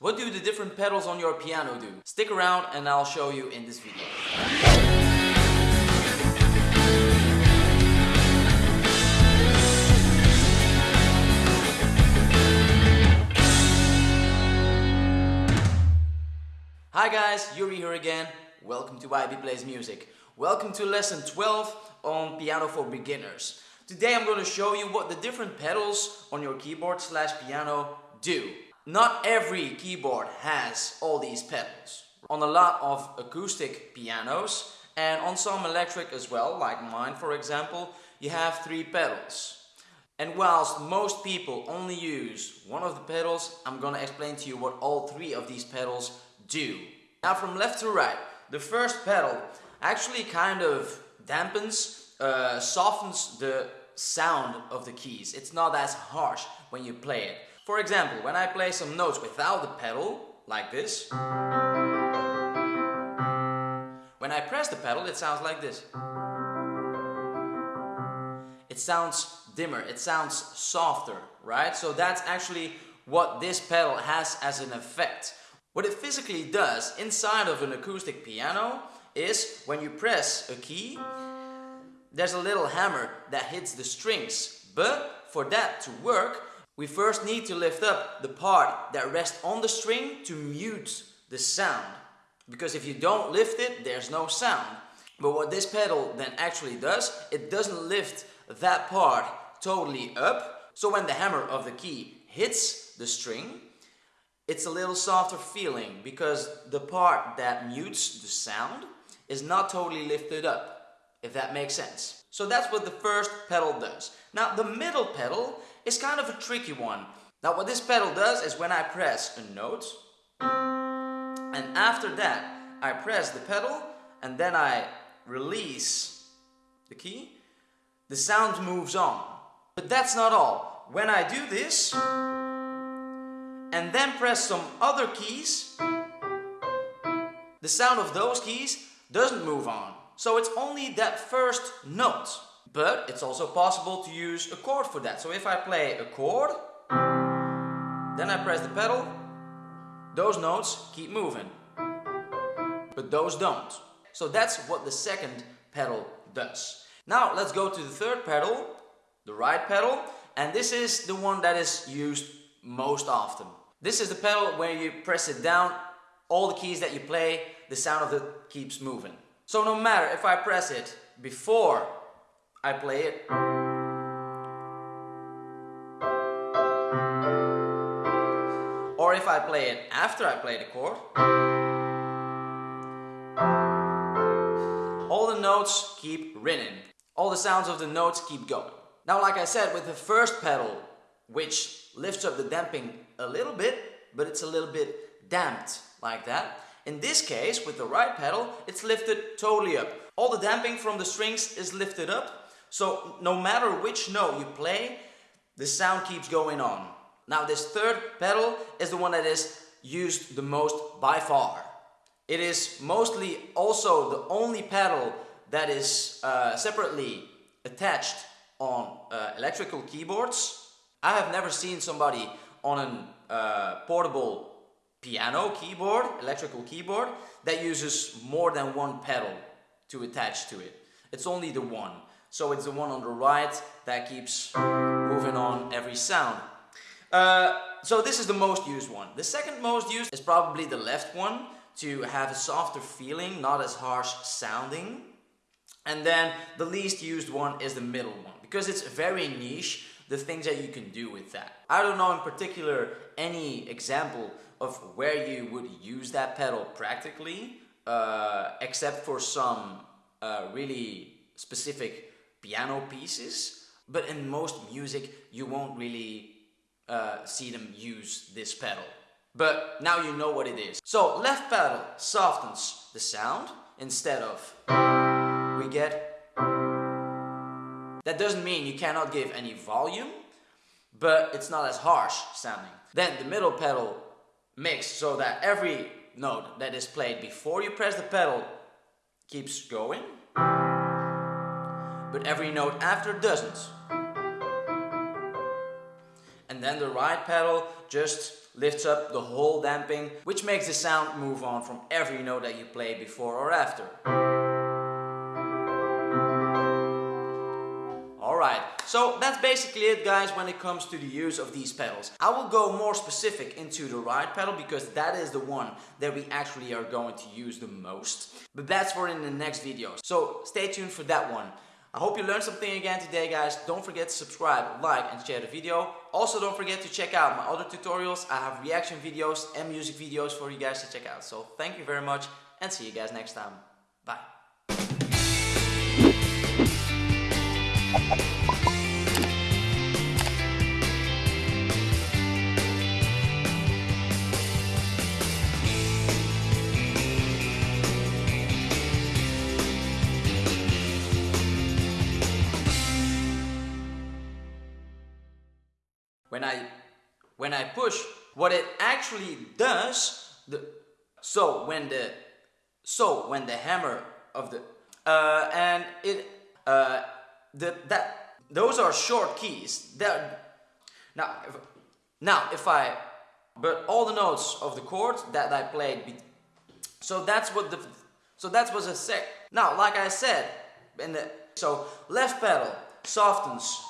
What do the different pedals on your piano do? Stick around and I'll show you in this video. Hi guys, Yuri here again. Welcome to YB Plays Music. Welcome to lesson 12 on Piano for Beginners. Today I'm going to show you what the different pedals on your keyboard slash piano do. Not every keyboard has all these pedals. On a lot of acoustic pianos and on some electric as well, like mine for example, you have three pedals. And whilst most people only use one of the pedals, I'm gonna explain to you what all three of these pedals do. Now from left to right, the first pedal actually kind of dampens, uh, softens the sound of the keys. It's not as harsh when you play it. For example, when I play some notes without the pedal, like this, when I press the pedal it sounds like this. It sounds dimmer, it sounds softer, right? So that's actually what this pedal has as an effect. What it physically does inside of an acoustic piano is when you press a key, there's a little hammer that hits the strings. But for that to work, we first need to lift up the part that rests on the string to mute the sound. Because if you don't lift it, there's no sound. But what this pedal then actually does, it doesn't lift that part totally up. So when the hammer of the key hits the string, it's a little softer feeling because the part that mutes the sound is not totally lifted up, if that makes sense. So that's what the first pedal does. Now the middle pedal is kind of a tricky one. Now what this pedal does is when I press a note, and after that I press the pedal and then I release the key, the sound moves on. But that's not all. When I do this, and then press some other keys, the sound of those keys doesn't move on. So it's only that first note. But it's also possible to use a chord for that. So if I play a chord, then I press the pedal, those notes keep moving. But those don't. So that's what the second pedal does. Now let's go to the third pedal, the right pedal, and this is the one that is used most often. This is the pedal where you press it down, all the keys that you play, the sound of it keeps moving. So no matter if I press it before I play it, or if I play it after I play the chord, all the notes keep ringing. All the sounds of the notes keep going. Now like I said, with the first pedal, which lifts up the damping a little bit, but it's a little bit damped like that. In this case, with the right pedal, it's lifted totally up. All the damping from the strings is lifted up, so no matter which note you play, the sound keeps going on. Now this third pedal is the one that is used the most by far. It is mostly also the only pedal that is uh, separately attached on uh, electrical keyboards. I have never seen somebody on a uh, portable piano keyboard, electrical keyboard, that uses more than one pedal to attach to it. It's only the one. So it's the one on the right that keeps moving on every sound. Uh, so this is the most used one. The second most used is probably the left one to have a softer feeling, not as harsh sounding. And then the least used one is the middle one because it's very niche the things that you can do with that. I don't know in particular any example of where you would use that pedal practically uh, except for some uh, really specific piano pieces but in most music you won't really uh, see them use this pedal. But now you know what it is. So left pedal softens the sound instead of we get that doesn't mean you cannot give any volume, but it's not as harsh sounding. Then the middle pedal makes so that every note that is played before you press the pedal keeps going, but every note after doesn't. And then the right pedal just lifts up the whole damping, which makes the sound move on from every note that you play before or after. So that's basically it guys when it comes to the use of these pedals. I will go more specific into the right pedal because that is the one that we actually are going to use the most. But that's for in the next video. So stay tuned for that one. I hope you learned something again today guys. Don't forget to subscribe, like and share the video. Also don't forget to check out my other tutorials. I have reaction videos and music videos for you guys to check out. So thank you very much and see you guys next time. When I when I push what it actually does the so when the so when the hammer of the uh, and it uh, the that those are short keys that now if, now if I but all the notes of the chords that I played so that's what the so that's what I said now like I said in the so left pedal softens